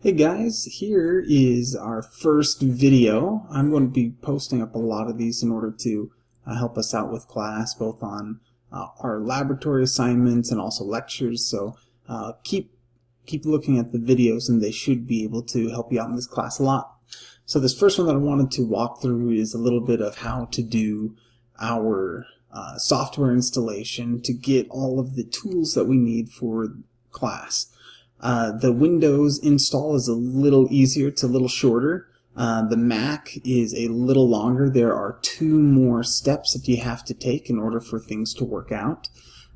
Hey guys, here is our first video. I'm going to be posting up a lot of these in order to uh, help us out with class, both on uh, our laboratory assignments and also lectures. So uh, keep keep looking at the videos and they should be able to help you out in this class a lot. So this first one that I wanted to walk through is a little bit of how to do our uh, software installation to get all of the tools that we need for class. Uh, the Windows install is a little easier, it's a little shorter. Uh, the Mac is a little longer. There are two more steps that you have to take in order for things to work out.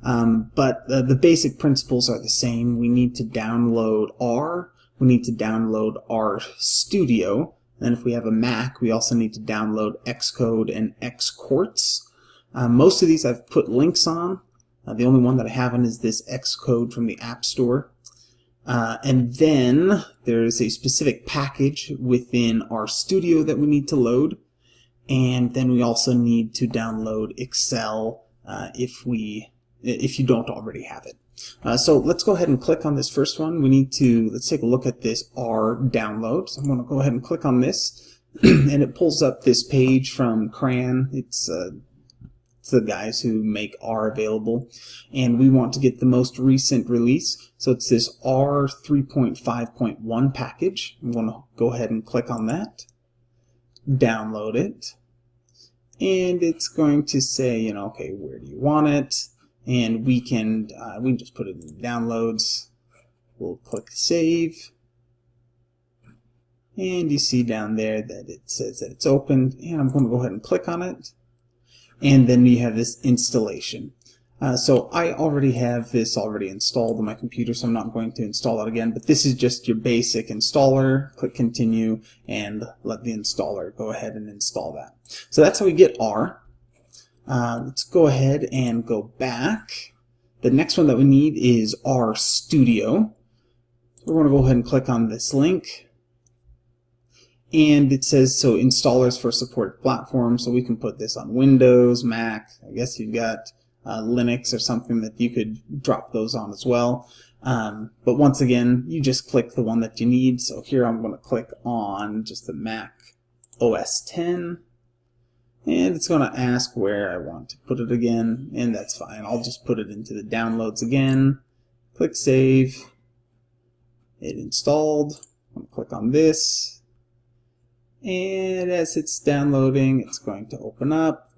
Um, but uh, the basic principles are the same. We need to download R, we need to download R Studio, and if we have a Mac, we also need to download Xcode and Xquartz. Uh, most of these I've put links on. Uh, the only one that I haven't is this Xcode from the App Store. Uh, and then there's a specific package within R Studio that we need to load. And then we also need to download Excel uh, if we if you don't already have it. Uh, so let's go ahead and click on this first one. We need to, let's take a look at this R download. So I'm going to go ahead and click on this and it pulls up this page from CRAN. It's uh, the guys who make R available. And we want to get the most recent release. So it's this R 3.5.1 package. I'm going to go ahead and click on that, download it, and it's going to say, you know, okay, where do you want it? And we can, uh, we can just put it in downloads. We'll click save. And you see down there that it says that it's opened. And I'm going to go ahead and click on it and then you have this installation. Uh, so I already have this already installed on my computer, so I'm not going to install it again, but this is just your basic installer. Click continue and let the installer go ahead and install that. So that's how we get R. Uh, let's go ahead and go back. The next one that we need is R Studio. We're going to go ahead and click on this link and it says so installers for supported platforms so we can put this on Windows, Mac, I guess you've got uh, Linux or something that you could drop those on as well. Um, but once again, you just click the one that you need. So here I'm going to click on just the Mac OS 10 and it's going to ask where I want to put it again and that's fine. I'll just put it into the downloads again. Click Save. It installed. I'm going to click on this and as it's downloading it's going to open up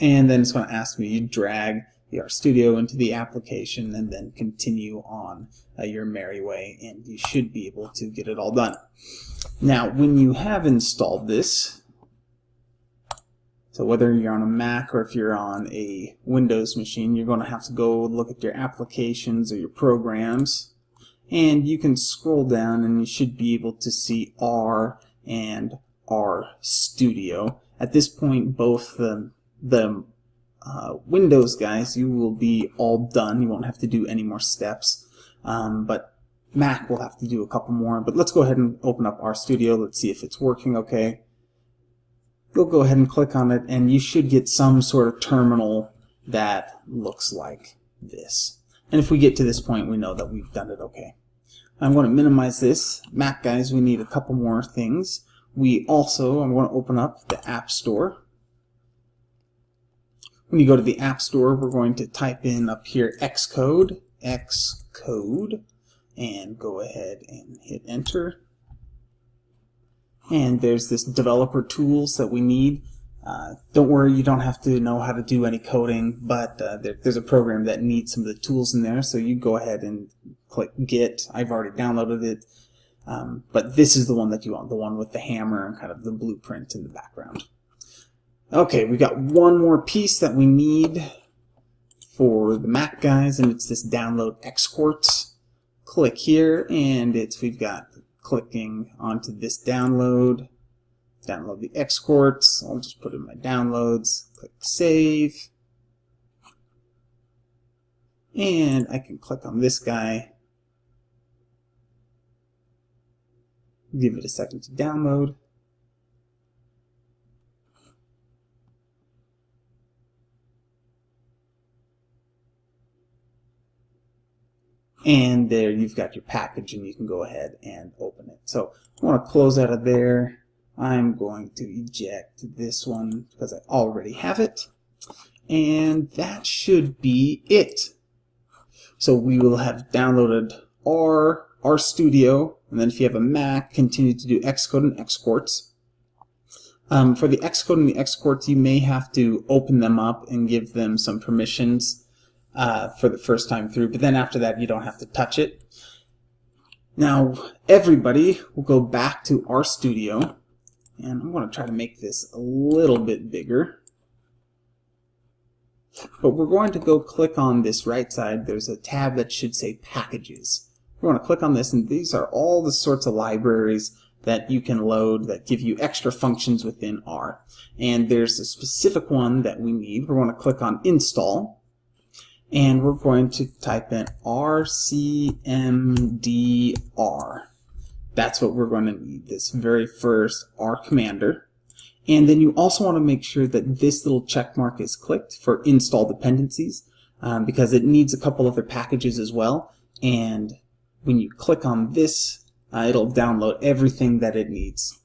and then it's going to ask me to drag the RStudio into the application and then continue on uh, your merry way and you should be able to get it all done. Now when you have installed this so whether you're on a Mac or if you're on a Windows machine you're going to have to go look at your applications or your programs and you can scroll down and you should be able to see R and R Studio. At this point, both the, the uh, Windows guys, you will be all done. You won't have to do any more steps. Um, but Mac will have to do a couple more. But let's go ahead and open up R Studio. Let's see if it's working okay. You'll go ahead and click on it, and you should get some sort of terminal that looks like this. And if we get to this point, we know that we've done it okay. I'm going to minimize this. Mac guys, we need a couple more things. We also, I'm going to open up the App Store. When you go to the App Store, we're going to type in up here Xcode, Xcode, and go ahead and hit enter. And there's this developer tools that we need. Uh, don't worry, you don't have to know how to do any coding, but uh, there, there's a program that needs some of the tools in there, so you go ahead and click Get. I've already downloaded it. Um, but this is the one that you want, the one with the hammer and kind of the blueprint in the background. Okay, we've got one more piece that we need for the Mac guys, and it's this download Xquartz. Click here, and it's we've got clicking onto this download, download the Xquartz. I'll just put in my downloads, click save, and I can click on this guy Give it a second to download. and there you've got your package and you can go ahead and open it. So I want to close out of there. I'm going to eject this one because I already have it. And that should be it. So we will have downloaded R, RStudio, and then if you have a Mac, continue to do Xcode and Xquartz. Um, for the Xcode and the Xquartz, you may have to open them up and give them some permissions uh, for the first time through, but then after that, you don't have to touch it. Now, everybody will go back to RStudio, and I'm going to try to make this a little bit bigger. But we're going to go click on this right side. There's a tab that should say Packages. We're going to click on this, and these are all the sorts of libraries that you can load that give you extra functions within R. And there's a specific one that we need. We're going to click on Install, and we're going to type in RCMDR. That's what we're going to need, this very first R commander. And then you also want to make sure that this little check mark is clicked for install dependencies um, because it needs a couple other packages as well. And when you click on this, uh, it'll download everything that it needs.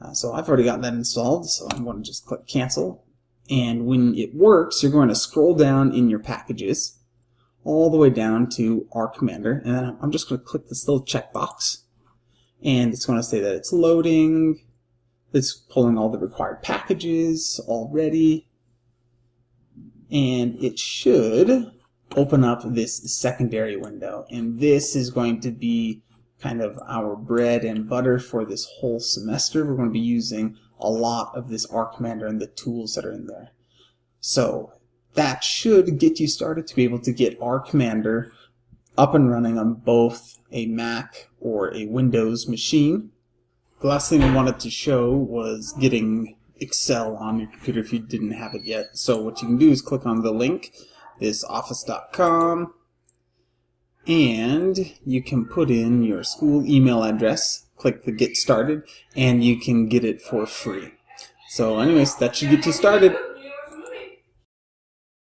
Uh, so I've already got that installed, so I'm going to just click cancel. And when it works, you're going to scroll down in your packages all the way down to R Commander. And then I'm just going to click this little checkbox. And it's going to say that it's loading, it's pulling all the required packages already. And it should open up this secondary window. And this is going to be kind of our bread and butter for this whole semester. We're going to be using a lot of this R Commander and the tools that are in there. So that should get you started to be able to get R Commander up and running on both a Mac or a Windows machine. The last thing I wanted to show was getting Excel on your computer if you didn't have it yet. So what you can do is click on the link, this office.com, and you can put in your school email address, click the get started, and you can get it for free. So anyways, that should get you started.